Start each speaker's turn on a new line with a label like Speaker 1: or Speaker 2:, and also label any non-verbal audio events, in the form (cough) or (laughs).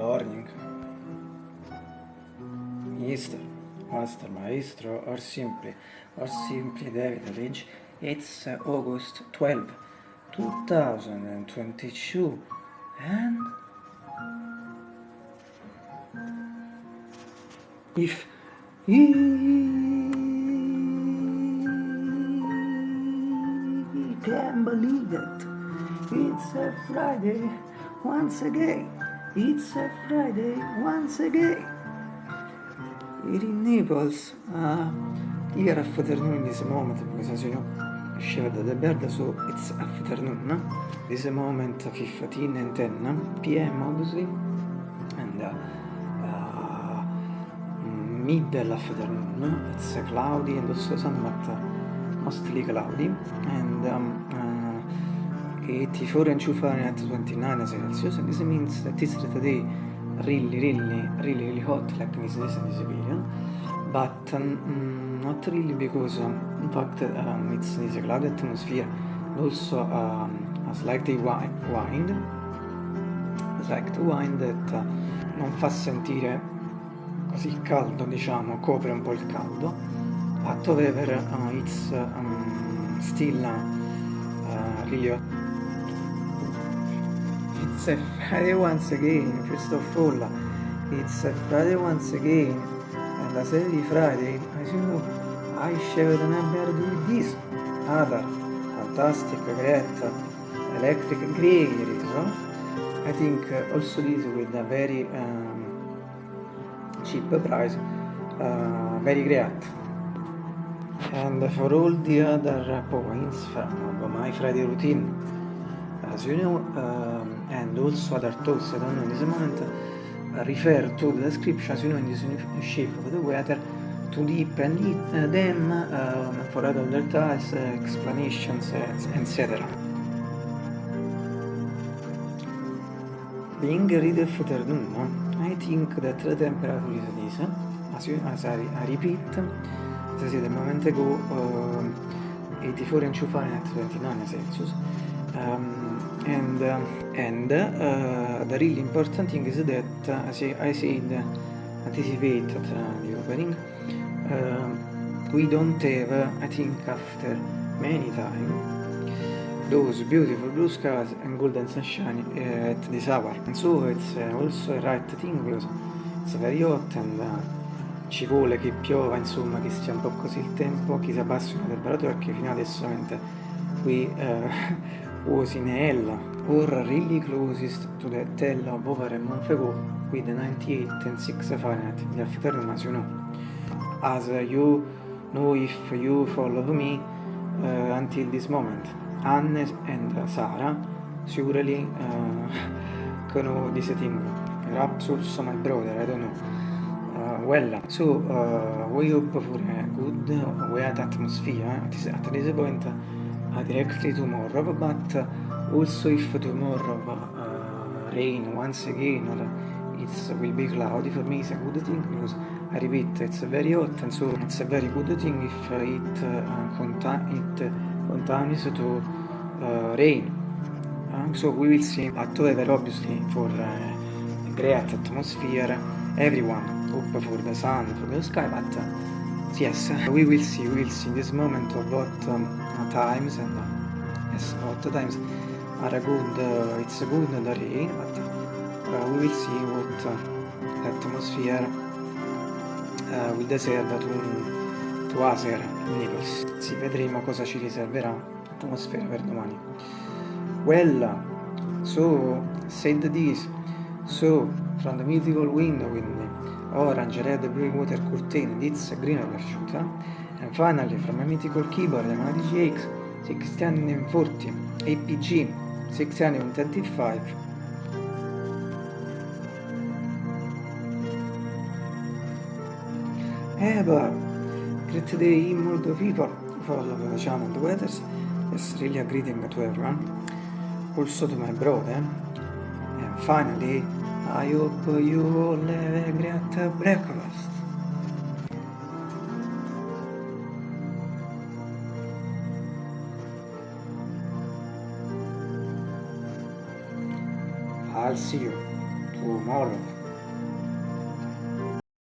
Speaker 1: Morning. Mister, Master Maestro, or simply, or simply David Lynch. It's August 12, 2022, and if you can believe it, it's a Friday once again. It's a Friday once again. Here in Naples, uh, here afternoon this moment, because as you know, Shiva the bird, so it's afternoon. This moment 15 and 10 p.m. obviously, and uh, uh, middle afternoon. It's cloudy and also sun, but mostly cloudy, and um, 84 and 2 Fahrenheit 29 Celsius and this means that this today really really really really hot like this is in this period but um, not really because um, in fact um, it's this cloudy atmosphere. Also um, a slightly wind a slight wind that uh, non fa sentire così caldo diciamo copre un po' il caldo. But however uh, it's um, still uh, really hot It's a Friday once again, first of all, it's a Friday once again, and as every Friday, as you know, I share the number with this other fantastic, great, electric grey so I think uh, also this with a very um, cheap price, uh, very great. And for all the other points from my Friday routine, as you know, um, and also other talks I don't know in this moment uh, refer to the descriptions you know in this shape of the weather to deep and uh, them um, for other details, uh, explanations, etc. Being read afternoon, I think that the temperature is this, as, you, as I, I repeat, as I said a moment ago, uh, 84 and 2 Fahrenheit, 29 Celsius. Um, and uh, and uh, the really important thing is that uh, as I said anticipate at the opening we don't have I think after many time those beautiful blue skies and golden sunshine at this hour. And so it's also a right thing because it's very hot and ci vuole che piova, insomma, che stia un po' così il tempo, chi si appassiona del temperatura perché fino adesso qui eh, (laughs) was in hell or really closest to the tell of over a month ago with 98 and 6 Fahrenheit the afternoon as you know. As you know if you follow me uh, until this moment. Anne and Sarah surely uh, know this thing. Perhaps also my brother, I don't know. Uh, well, so uh, we hope for a good wet atmosphere at this, at this point directly tomorrow, but also if tomorrow uh, rain once again or it will be cloudy, for me it's a good thing because I repeat, it's very hot and so it's a very good thing if it, uh, conta it continues to uh, rain. Uh, so we will see, but however obviously for uh, great atmosphere, everyone hope for the sun, for the sky, but uh, yes, we will see, we will see this moment of hot um, times and uh, yes, hot times are a good, uh, it's a good rain, but uh, we will see what uh, the atmosphere uh, will deserve to, to here in Naples. Vedremo cosa ci riserverà l'atmosfera per domani. Well, so, said this, so, from the mythical window with orange, red, blue water curtain, it's a green overshoot, huh? And finally from a mythical keyboard, the Yamaha DGX 1640 APG 625 Eh, but great day, multiple people follow the channel and the weathers. Yes, really a greeting to everyone. Also to my brother. And finally, I hope you all have a great breakfast. See you tomorrow.